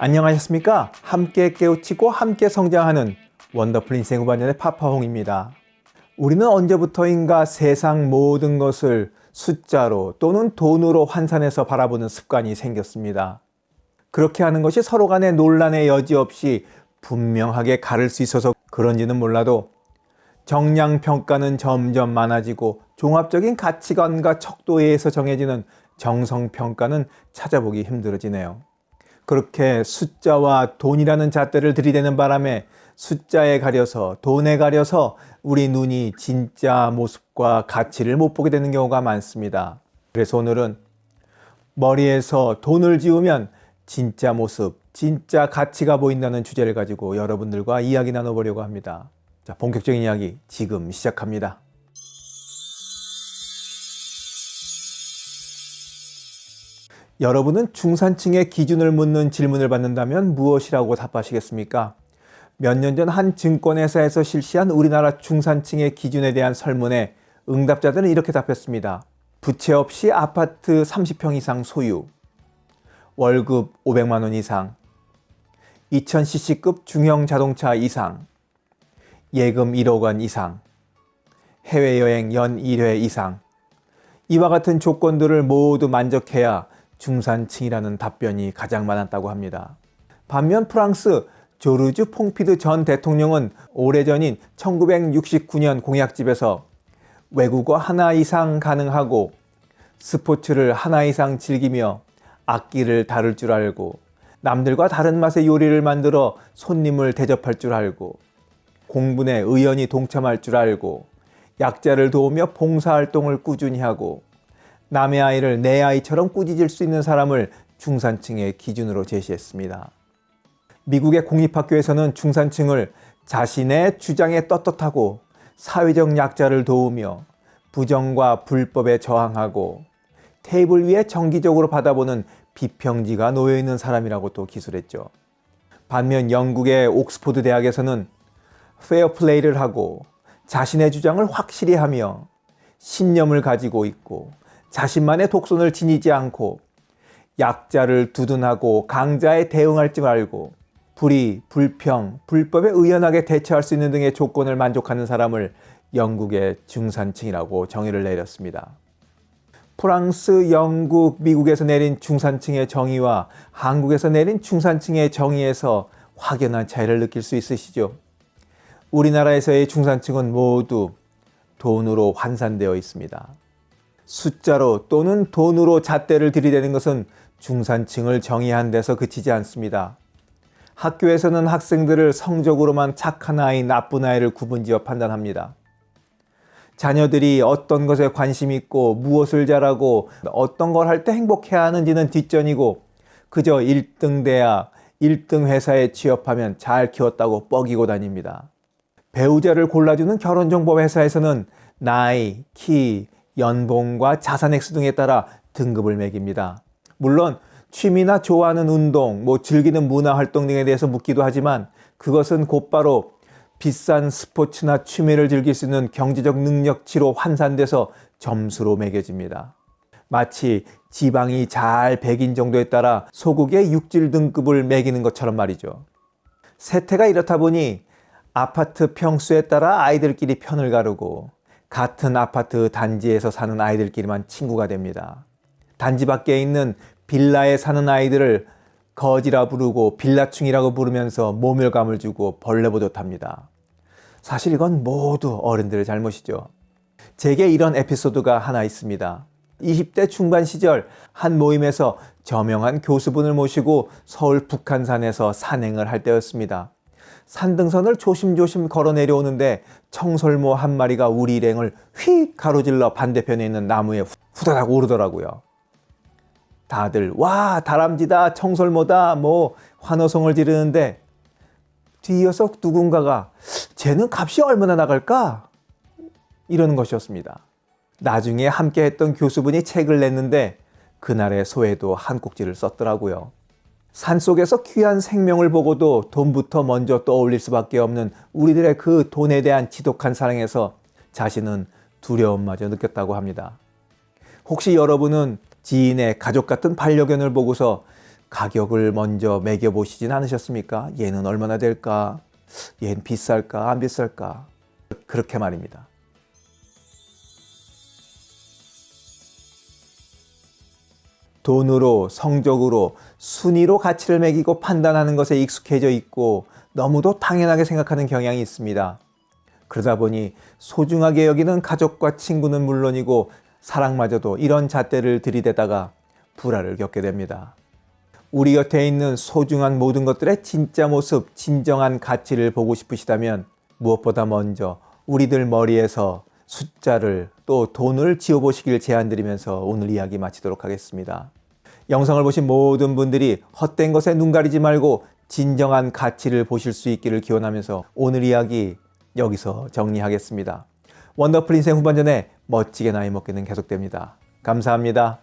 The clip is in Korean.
안녕하셨습니까? 함께 깨우치고 함께 성장하는 원더풀 인생 후반년의 파파홍입니다. 우리는 언제부터인가 세상 모든 것을 숫자로 또는 돈으로 환산해서 바라보는 습관이 생겼습니다. 그렇게 하는 것이 서로 간의 논란의 여지 없이 분명하게 가를 수 있어서 그런지는 몰라도 정량평가는 점점 많아지고 종합적인 가치관과 척도에 의해서 정해지는 정성평가는 찾아보기 힘들어지네요. 그렇게 숫자와 돈이라는 잣대를 들이대는 바람에 숫자에 가려서 돈에 가려서 우리 눈이 진짜 모습과 가치를 못 보게 되는 경우가 많습니다. 그래서 오늘은 머리에서 돈을 지우면 진짜 모습, 진짜 가치가 보인다는 주제를 가지고 여러분들과 이야기 나눠보려고 합니다. 자, 본격적인 이야기 지금 시작합니다. 여러분은 중산층의 기준을 묻는 질문을 받는다면 무엇이라고 답하시겠습니까? 몇 년 전 한 증권회사에서 실시한 우리나라 중산층의 기준에 대한 설문에 응답자들은 이렇게 답했습니다. 부채 없이 아파트 30평 이상 소유, 월급 500만 원 이상, 2000cc급 중형 자동차 이상, 예금 1억 원 이상, 해외여행 연 1회 이상, 이와 같은 조건들을 모두 만족해야 중산층이라는 답변이 가장 많았다고 합니다. 반면 프랑스 조르주 퐁피드 전 대통령은 오래전인 1969년 공약집에서 외국어 하나 이상 가능하고 스포츠를 하나 이상 즐기며 악기를 다룰 줄 알고 남들과 다른 맛의 요리를 만들어 손님을 대접할 줄 알고 공분에 의연히 동참할 줄 알고 약자를 도우며 봉사활동을 꾸준히 하고 남의 아이를 내 아이처럼 꾸짖을 수 있는 사람을 중산층의 기준으로 제시했습니다. 미국의 공립학교에서는 중산층을 자신의 주장에 떳떳하고 사회적 약자를 도우며 부정과 불법에 저항하고 테이블 위에 정기적으로 받아보는 비평지가 놓여있는 사람이라고 또 기술했죠. 반면 영국의 옥스포드 대학에서는 페어플레이를 하고 자신의 주장을 확실히 하며 신념을 가지고 있고 자신만의 독선을 지니지 않고 약자를 두둔하고 강자에 대응할 줄 알고 불의, 불평, 불법에 의연하게 대처할 수 있는 등의 조건을 만족하는 사람을 영국의 중산층이라고 정의를 내렸습니다. 프랑스, 영국, 미국에서 내린 중산층의 정의와 한국에서 내린 중산층의 정의에서 확연한 차이를 느낄 수 있으시죠? 우리나라에서의 중산층은 모두 돈으로 환산되어 있습니다. 숫자로 또는 돈으로 잣대를 들이대는 것은 중산층을 정의한 데서 그치지 않습니다. 학교에서는 학생들을 성적으로만 착한 아이, 나쁜 아이를 구분지어 판단합니다. 자녀들이 어떤 것에 관심 있고 무엇을 잘하고 어떤 걸 할 때 행복해야 하는지는 뒷전이고 그저 1등 대학, 1등 회사에 취업하면 잘 키웠다고 뻐기고 다닙니다. 배우자를 골라주는 결혼정보 회사에서는 나이, 키, 연봉과 자산 액수 등에 따라 등급을 매깁니다. 물론 취미나 좋아하는 운동, 뭐 즐기는 문화활동 등에 대해서 묻기도 하지만 그것은 곧바로 비싼 스포츠나 취미를 즐길 수 있는 경제적 능력치로 환산돼서 점수로 매겨집니다. 마치 지방이 잘 백인 정도에 따라 소국의 육질 등급을 매기는 것처럼 말이죠. 세태가 이렇다 보니 아파트 평수에 따라 아이들끼리 편을 가르고 같은 아파트 단지에서 사는 아이들끼리만 친구가 됩니다. 단지 밖에 있는 빌라에 사는 아이들을 거지라 부르고 빌라충이라고 부르면서 모멸감을 주고 벌레보듯 합니다. 사실 이건 모두 어른들의 잘못이죠. 제게 이런 에피소드가 하나 있습니다. 20대 중반 시절 한 모임에서 저명한 교수분을 모시고 서울 북한산에서 산행을 할 때였습니다. 산등선을 조심조심 걸어 내려오는데 청설모 한 마리가 우리 일행을 휙 가로질러 반대편에 있는 나무에 후다닥 오르더라고요. 다들 와 다람쥐다 청설모다 뭐 환호성을 지르는데 뒤이어서 누군가가 쟤는 값이 얼마나 나갈까? 이러는 것이었습니다. 나중에 함께 했던 교수분이 책을 냈는데 그날의 소회도 한 꼭지를 썼더라고요. 산속에서 귀한 생명을 보고도 돈부터 먼저 떠올릴 수밖에 없는 우리들의 그 돈에 대한 지독한 사랑에서 자신은 두려움마저 느꼈다고 합니다. 혹시 여러분은 지인의 가족 같은 반려견을 보고서 가격을 먼저 매겨보시진 않으셨습니까? 얘는 얼마나 될까? 얘는 비쌀까? 안 비쌀까? 그렇게 말입니다. 돈으로, 성적으로, 순위로 가치를 매기고 판단하는 것에 익숙해져 있고 너무도 당연하게 생각하는 경향이 있습니다. 그러다 보니 소중하게 여기는 가족과 친구는 물론이고 사랑마저도 이런 잣대를 들이대다가 불화를 겪게 됩니다. 우리 곁에 있는 소중한 모든 것들의 진짜 모습, 진정한 가치를 보고 싶으시다면 무엇보다 먼저 우리들 머리에서 숫자를 또 돈을 지워보시길 제안드리면서 오늘 이야기 마치도록 하겠습니다. 영상을 보신 모든 분들이 헛된 것에 눈 가리지 말고 진정한 가치를 보실 수 있기를 기원하면서 오늘 이야기 여기서 정리하겠습니다. 원더풀 인생 후반전에 멋지게 나이 먹기는 계속됩니다. 감사합니다.